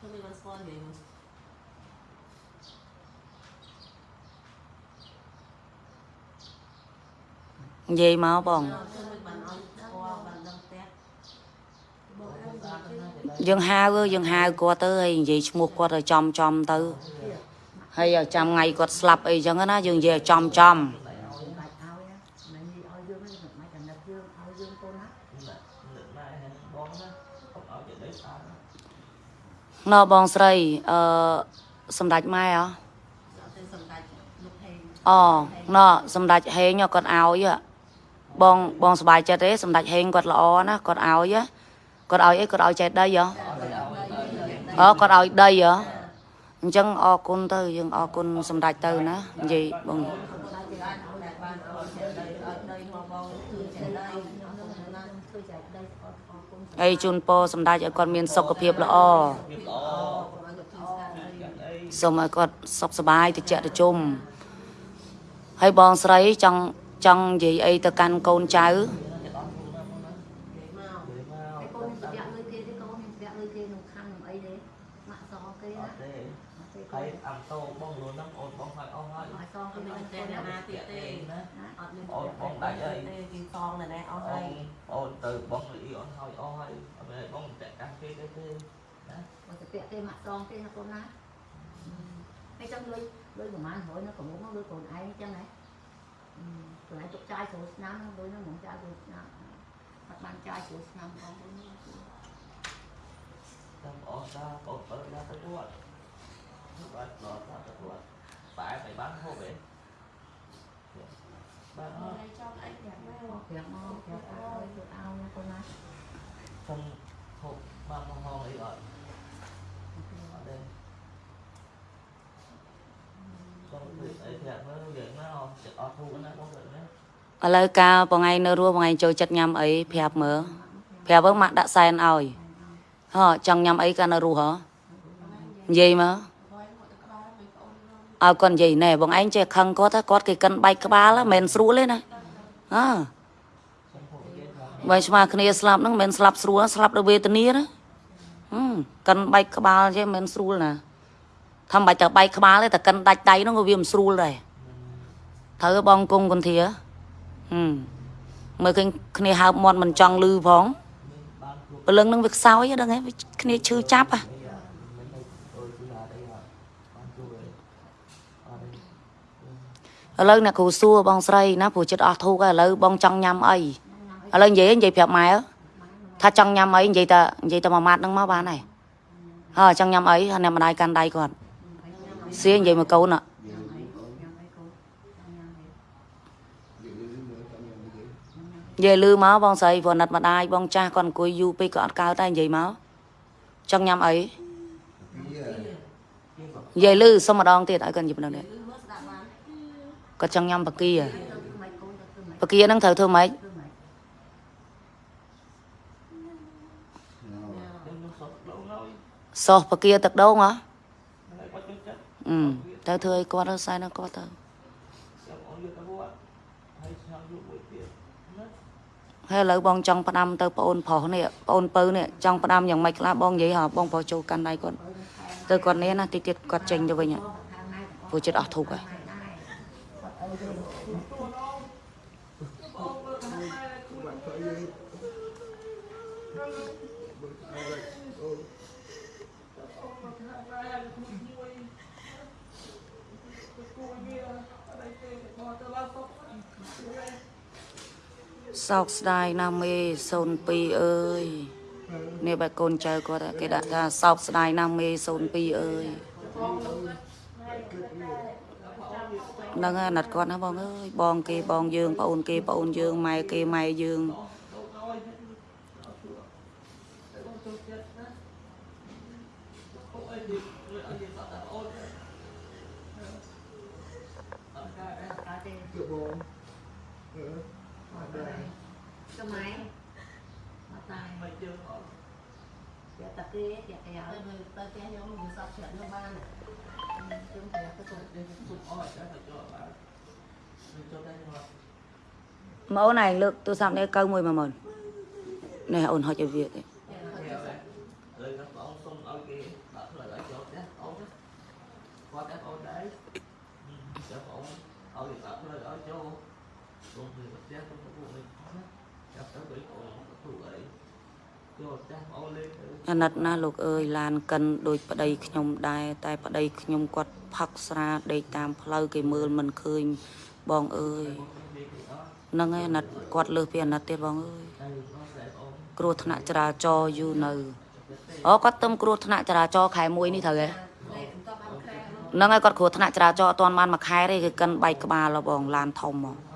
ទៅមិនបានស្គាល់និយាយនិយាយមកបង ទៅមិនបានឲ្យស្គាល់បានដឹងផ្ទះបងអើ ស្អាតណាស់ យើងហៅយើងហៅគាត់ទៅហើយនិយាយឈ្មោះគាត់ឲ្យចំចំទៅហើយឲ្យចាំថ្ងៃគាត់ស្លាប់អីចឹងណាយើងនិយាយឲ្យចំចំ bạch ao nhá mày đi ao dương ấy mày cần đập dương ao dương cô nè នឹកនឹកម៉ែហ្នឹងបងណាកុំឲ្យចេះដីស្អាតណាណ៎បងស្រីអឺសម្ដេចម៉ែហ៎អត់ទៅសម្ដេចលោកហេងអូណ៎សម្ដេចហេងគាត់ឲ្យហ៎បងបងសប្បាយចិត្តទេសម្ដេចហេងគាត់ល្អណាគាត់ឲ្យហ៎ គាត់ឲ្យអីគាត់ឲ្យចេះដីហ៎អូគាត់ឲ្យដីហ៎អញ្ចឹងអរគុណទៅយើងអរគុណសម្ដេចទៅណានិយាយបងតែបានឲ្យចេះដីឲ្យដីមកបងគឺចេះដី tôi chạy đây có có cô ហើយជូនពរសម្ដេចឲ្យគាត់មានសុខភាពល្អវាល្អឲ្យទៅធ្វើស្អាតដីកាត់អីសូមឲ្យគាត់សុខសប្បាយតិចតិជុំហើយបងស្រីចង់ចង់និយាយអីទៅកាន់កូនចៅ និយាយមក និយាយមក cái cô mình vẽ lưới kia cái cô mình vẽ lưới kia nụ khăn nụ ấy đấy mạ gió អ kia ត់ nè ទេ cái ហើយ cô អំតោបងលួនហ្នឹងអូនបងហើយអស់ហើយ mạ gió គឺ cái មិន nó តែ cô អ្នក nè ណាទៀតទេណាអត់មានទេគេតងណែអស់ហើអូយនអូនទៅបងលីអូនហើយអស់ហើយអត់មែនបងតែកាស់គេទេទេ có thể vẽ cái mạ gió kia nó cô nè cái trong lưới lưới của man hỏi nó có muốn nó lưới còn ai trong này tụi này tụi trai số năm nó lưới nó muốn trai số năm các bạn trai số năm con lưới nó ចាំអស់តាបងទៅ ណាទៅគាត់បាទដល់តាទៅគាត់បែរទៅបានហូបទេបាទអត់ចង់អីយ៉ាងណា có việc mà việc ao việc ao nha cô nè ខ្ញុំហូបបានមកហងអីអត់អត់ទេបងទៅអីប្រាប់មើលយើងណាអត់ចិត្តអត់ធូរណាបងទៅណាឥឡូវកាលបងឯងនៅរស់បងឯងចូលចិត្តញ៉ាំអីប្រាប់មើលប្រាប់មើលម៉ាក់ដាក់សែនឲ្យ ហ៎ចង់ញ៉ាំអីកាលនៅរស់ហ៎និយាយមើលឲ្យគាត់និយាយណែបងឯងចេះខឹងគាត់ថាគាត់គេកិនបែកក្បាលហ្នឹងមិនមែនស្រួលទេណាអើខ្ញុំហូបនិយាយថាបើឆ្មាគ្នាស្លាប់ហ្នឹងមិនមែនស្លាប់ស្រួលស្លាប់ដោយវេទនាណាហឹមកិនបែកក្បាលចេះមិនមែនស្រួលណាថាមិនបាច់តែបែកក្បាលទេតែកិនដាច់ដៃហ្នឹងក៏វាមិនស្រួលដែរត្រូវបងគង់គន្ធាហឹមមើលឃើញគ្នាហើបមាត់មិនចង់លឺផងបានគ្រប់ ព្រលឹងនឹងវាខ្សោយដឹងហ៎គ្នាឈឺចាប់ហ៎ឥឡូវអ្នកគ្រូសួរបងស្រីណាព្រោះចិត្តអស់ធូកហើយឥឡូវបងចង់ញ៉ាំអីឥឡូវនិយាយនិយាយប្រាប់ម៉ែថាចង់ញ៉ាំអីនិយាយតែនិយាយតែមួយម៉ាត់ហ្នឹងមកបានហើយហើយចង់ញ៉ាំអីហើយអ្នកម្ដាយកាន់ដៃគាត់សៀនិយាយមកកូនណា និយាយលឺមកបងស្រីព្រោះណាត់ម្ដាយបងចាស់គាត់អង្គុយយូរពេកក៏អត់កើតដែរនិយាយមកចង់ញ៉ាំអីនិយាយលឺសុំម្ដងទៀតឲ្យគាត់និយាយម្ដងទៀតគឺមើលស្ដាប់បានគាត់ចង់ញ៉ាំបកាទៅធ្វើម៉េចកូនទៅធ្វើម៉េចបកាហ្នឹងត្រូវធ្វើម៉េចធ្វើម៉េចខ្ញុំនឹងសុខដងហើយសោះបកាទឹកដូងហ៎ហើយបាត់ចូលចិត្តអឺទៅធ្វើឲ្យគាត់ទៅសែនដល់គាត់ទៅ ខ្ញុំអត់យកទៅវត្តហើយខ្ញុំយកមួយទៀតណា ហើយឥឡូវបងចង់ផ្ដាំទៅប្អូនប្រុសនេះប្អូនពៅនេះចង់ផ្ដាំយ៉ាងម៉េចខ្លះបងនិយាយហ៎បងប្រុសចូលកាន់ដៃគាត់ទៅគាត់នេះណាតិចទៀតគាត់ចេញទៅវិញហ៎ខាងម៉ែទាំងអស់ព្រោះចិត្តអស់ធូបហើយ ដែរគាត់អើទៅ សោកស្ដាយណាស់មេ02អើយនេះបែរកូនចៅគាត់គេដាក់ថាសោកស្ដាយណាស់មេ02អើយហ្នឹងហើយណាត់គាត់ណាបងអើយបងគេបងយើងប្អូនគេប្អូនយើងម៉ែគេម៉ែយើង កើតទេយកបងអឺមកដែរ ទៅម៉ែមកតាយមិនយើងអត់យកតាគេយកគេឲ្យទៅមើលទៅផ្ទះខ្ញុំវាសពជ្រាក់នៅបានជុំប្រាប់ទៅគាត់យើងសុំអត់តែចូលបានមិនចូលតែមកម៉ូនឯងលើកទូរស័ព្អូនហុចឲ្យវាទេហើយគាត់បងសុំឲ្យគេដាក់ផ្លូវឲ្យចូលផ្ទះអូនគាត់តែអូនដែរចាំអូនឲ្យដាក់ផ្លូវឲ្យចូលចូលទៅផ្ទះទៅពួកនេះចាប់ទៅបីអូនទៅអីចូលផ្ទះអូនលេងទៅអាណិតណាលោកអើយឡានកិនដូចប្តីខ្ញុំដែរតែប្តីខ្ញុំគាត់ផឹកស្រាដេកតាមផ្លូវគេមើលមិនឃើញបងអើយហ្នឹងហើយអាណិតគាត់លើសពីអាណិតទៀតបងអើយហើយបងស្រីអូនគ្រោះថ្នាក់ចរាចរណ៍យូរនៅអូគាត់ទៅគ្រោះថ្នាក់ចរាចរណ៍ខែ1នេះត្រូវហ៎លេខបន្តបានក្រែនោះហ្នឹងហើយគាត់គ្រោះថ្នាក់ចរាចរណ៍អត់ទាន់បានមួយខែទេគេកិនបែកក្បាលហ៎បងឡានធំហ៎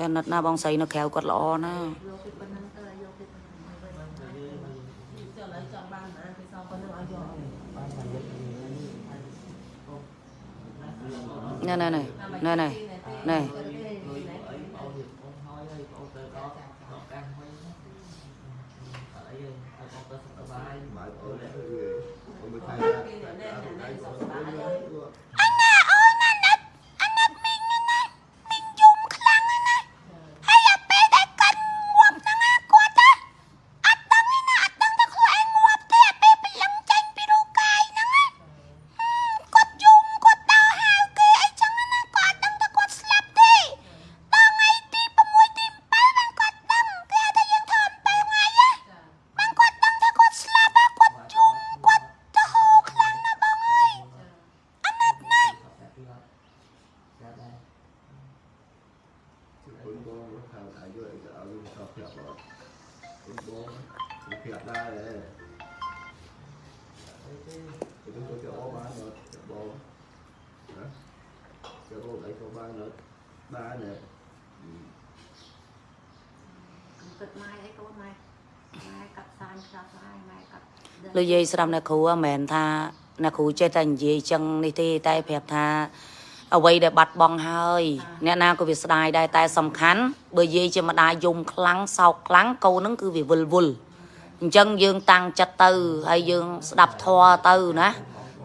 អាណិតណាបងស្រីនៅក្រៅគាត់ល្អណាយកពីប៉ុណ្ណឹងទៅយកពីប៉ុណ្ណឹងមកវិញចុះឥឡូវចង់បានណា លោកយាយស្ដាប់អ្នកគ្រូហ៎មិនមែនថាអ្នកគ្រូចេះតែនិយាយចឹងនេះទេតែប្រាប់ថាអ្វីដែលបាត់បង់ហើយអ្នកណាក៏វាស្ដាយដែរតែសំខាន់បើយាយជាម្ដាយយំខ្លាំងសោកខ្លាំងកូននឹងគឺវាវិលវល់អញ្ចឹងយើងតាំងចិត្តទៅហើយយើងស្ដាប់ធម៌ទៅណា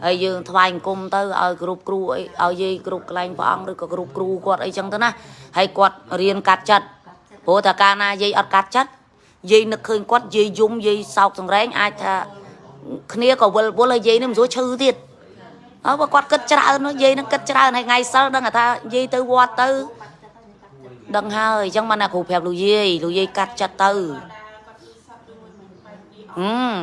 ហើយយើងថ្វាយអង្គមទៅឲ្យគ្រប់គ្រូអីឲ្យយាយគ្រប់កន្លែងព្រះអង្គឬក៏គ្រប់គ្រូគាត់អីចឹងទៅណាហើយគាត់រៀនកាត់ចិត្តព្រោះតែកាលណាយាយអត់កាត់ចិត្តយាយនឹកឃើញគាត់យាយយំយាយសោកសង្រែងអាចថា គ្នាក៏វិលវល់ហើយយាយនេះមិនស្រួលឈឺទៀតអើបើគាត់គិតច្រើននោះយាយនឹងគិតច្រើនហើយថ្ងៃសិលដឹងថាយាយទៅវត្តទៅដឹងហើយអញ្ចឹងបានណាគ្រូប្រាប់លោកយាយលោកយាយកាត់ចិត្តទៅហឹម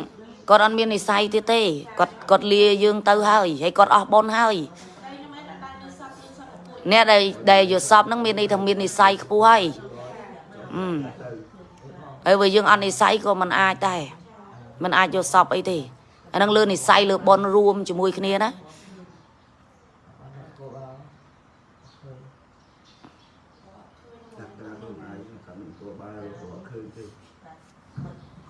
គាត់អត់មាននិស័យទៀតទេគាត់គាត់លាយើងទៅហើយហើយគាត់អស់បុណ្យហើយអ្នកដែលដែលយល់សពហ្នឹងមានន័យថាមាននិស័យខ្ពស់ហើយអឺទៅហើយបើយើងអត់និស័យក៏មិនអាចដែរមិនអាចយកសពអីទេ អាហ្នឹងលើនិស័យលើបនរួមជាមួយគ្នាណា cô bao តាក់តាខ្លួនឯងខំគួរបានគួរឃើញទេ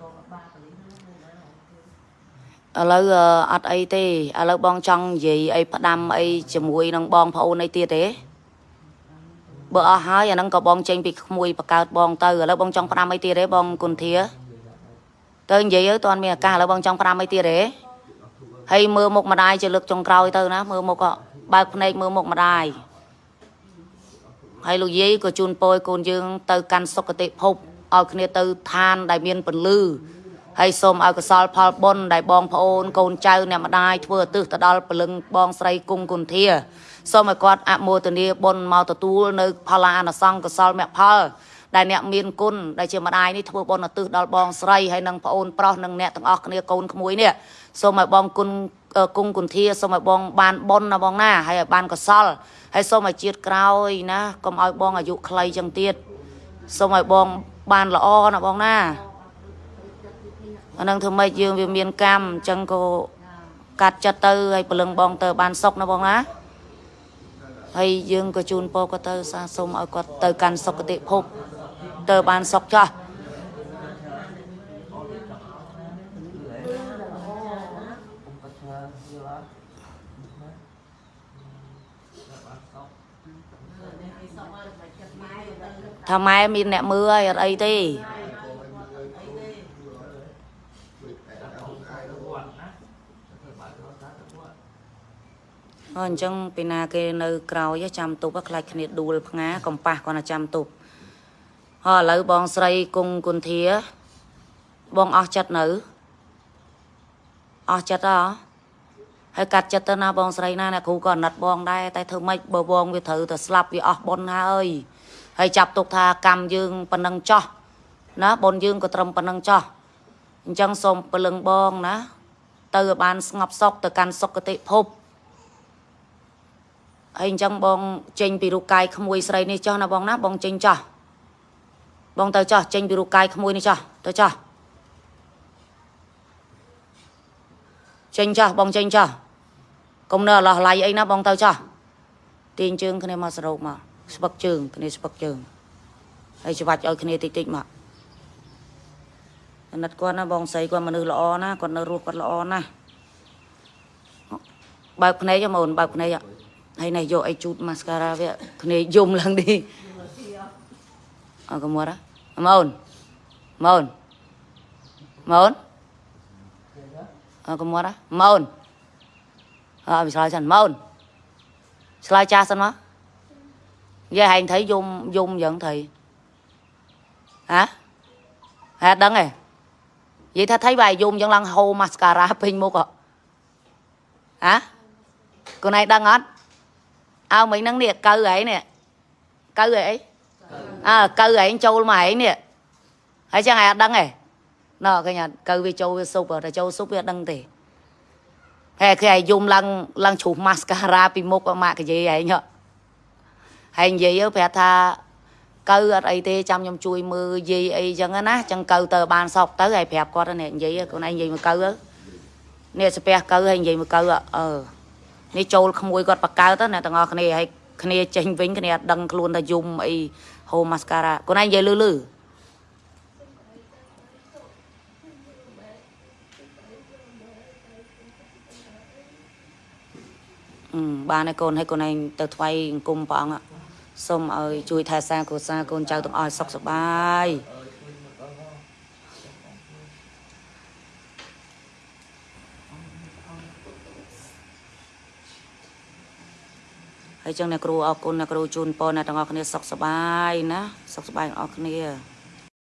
cô ba cái lý nó nó ឥឡូវអឺអត់អីទេឥឡូវបងចង់និយាយអីផ្ដាំអីជាមួយនឹងបងប្អូនអីទៀតទេបើអស់ហើយអាហ្នឹងក៏បងចេញពីក្មួយបកើតបងទៅឥឡូវបងចង់ផ្ដាំអីទៀតទេបងគុនធា ទៅនិយាយទៅតន់មានឱកាសឥឡូវបងចង់ផ្ដាំអីទៀតទេហើយមើលមុខម្ដាយជាលើកចុងក្រោយទៅណាមើលមុខក៏បើកភ្នែកមើលមុខម្ដាយហើយលោកយាយក៏ជូនពរឲ្យកូនយើង ទៅកាន់សុគតិភពឲ្យគ្នាទៅឋានដែលមានពន្លឺហើយសូមឲ្យកុសលផលបុណ្យដែលបងប្អូនកូនចៅអ្នកម្ដាយធ្វើឧទ្ទិសទៅដល់ពលឹងបងស្រីគង់គុន្ធាសូមឲ្យគាត់អមោទនាបុណ្យមកទទួលនៅ ផលអានិសង្សកុសលមគ្គផល ដែលអ្នកមានគុណដែលជាម្ដាយនេះធ្វើបុណ្យឧទ្ទិសដល់បងស្រីហើយនិងប្អូនប្រុសនិងអ្នកទាំងអស់គ្នាកូនក្មួយនេះសូមឲ្យបងគុណអឺគង់គុន្ធាសូមឲ្យបងបានបុណ្យណាបងណាហើយឲ្យបានកុសលហើយសូមឲ្យជាតិក្រោយណាកុំឲ្យបងអាយុខ្លីចឹងទៀតសូមឲ្យបងបានល្អណាបងណាអានឹងធ្វើម៉េចយើងវាមានកម្មអញ្ចឹងក៏កាត់ចិត្តទៅហើយព្រលឹងបងទៅបានសុខណាបងណាហើយយើងក៏ជូនពរគាត់ទៅសាសុំឲ្យគាត់ទៅកាន់សុគតិភព ទៅបានសុខចាស់ cũng có chờ nhiều lắm bạn sóc ថាម៉ែមានអ្នកមើលហើយអត់អីទេអញ្ចឹងពីណាគេនៅក្រោយចាំទប់ខ្លាចគ្នាដួលផ្ងាកំប៉ះគាត់ណាចាំទប់ ហើយឥឡូវបងស្រីគង់គុន្ធា បងអស់ចិត្តនៅអស់ចិត្តហ៎ហើយកាត់ចិត្តទៅណាបងស្រីណាអ្នកគ្រូក៏អាណិតបងដែរតែធ្វើម៉េចបើបងវាត្រូវតែស្លាប់វាអស់បុណ្យហើយហើយចាប់ទុកថាកម្មយើងប៉ុណ្ណឹងចោះណាបុណ្យយើងក៏ត្រឹមប៉ុណ្ណឹងចោះអញ្ចឹងសូមពលឹងបងណា ទៅឲ្យបានស្ងប់សុខទៅកាន់សុគតិភពហើយអញ្ចឹងបងចេញពីរូបកាយក្មួយស្រីនេះចុះណាបងណាបងចេញចុះ បងទៅចុះចេញពីរូបកាយក្មួយនេះចុះទៅចុះចេញចុះបងចេញចុះកុំនៅអឡោះឡៃអីណាបងទៅចុះទាញជើងគ្នាមកសរោបមកស្ពឹកជើងគ្នាស្ពឹកជើងហើយច្បាច់ឲ្យគ្នាតិចតិចមកអាណិតគាត់ណាបងស្រីគាត់មនុស្សល្អណាគាត់នៅរស់គាត់ល្អណាបើកភ្នែកហ៎ម៉ូនបើកភ្នែកហ៎ហើយនេះយកអីជូតម៉ាស្ការ៉ាវាគ្នាយំឡើងនេះអើកុំមក ម៉ូនម៉ូនម៉ូនអើកុំមកម៉ូនអើវាឆ្លើយសិនម៉ូនឆ្លើយចាស់សិនមកយាយហែង thấy យំយំយ៉ាង thầy hả hả ដឹងហ៎និយាយថា thấy បាយយំយ៉ាងឡើងហូរម៉ាស្ការ៉ាពេញមុខហ៎ហ៎កូនឯងដឹងអត់អើមិញហ្នឹងនេះកើឯងនេះកើឯអី អើកើឯងចូលមកឯងនេះហើយចឹងឯងអត់ដឹងទេណ៎ឃើញអត់កើវាចូលវាស៊ុបតែចូលស៊ុបវាអត់ដឹងទេហើយគេឯងយំឡើងឡើងជ្រុះម៉ាស្ការ៉ាពីមុខម៉ាក់កាយឯងហ៎ហើយនិយាយទៅប្រាប់ថាកើអត់អីទេចាំខ្ញុំជួយមើលយាយអីចឹងណាចឹងកើទៅបានសពទៅហើយប្រាប់គាត់នេះនិយាយខ្លួនឯងនិយាយមកកើនេះស្ពះកើហើយនិយាយមកកើអឺនេះចូលក្មួយគាត់បកកើតទៅអ្នកទាំងអស់គ្នាហើយគ្នាចេញវិញគ្នាអត់ដឹងខ្លួនថាយំអី ហូម៉ាស្ការ៉ាខ្លួនឯងនិយាយលឺលឺអឺបានហើយកូនហើយកូនឯងទៅថ្វាយអង្គមព្រះអង្គ ạ. សូមឲ្យជួយថែសារគ្រួសារកូនចៅទាំងអស់ឲ្យសុខសប្បាយ ហើយចឹងអ្នកគ្រូអរគុណអ្នកគ្រូជូនពរអ្នកទាំងអស់គ្នាសុខសប្បាយណាសុខសប្បាយទាំងអស់គ្នា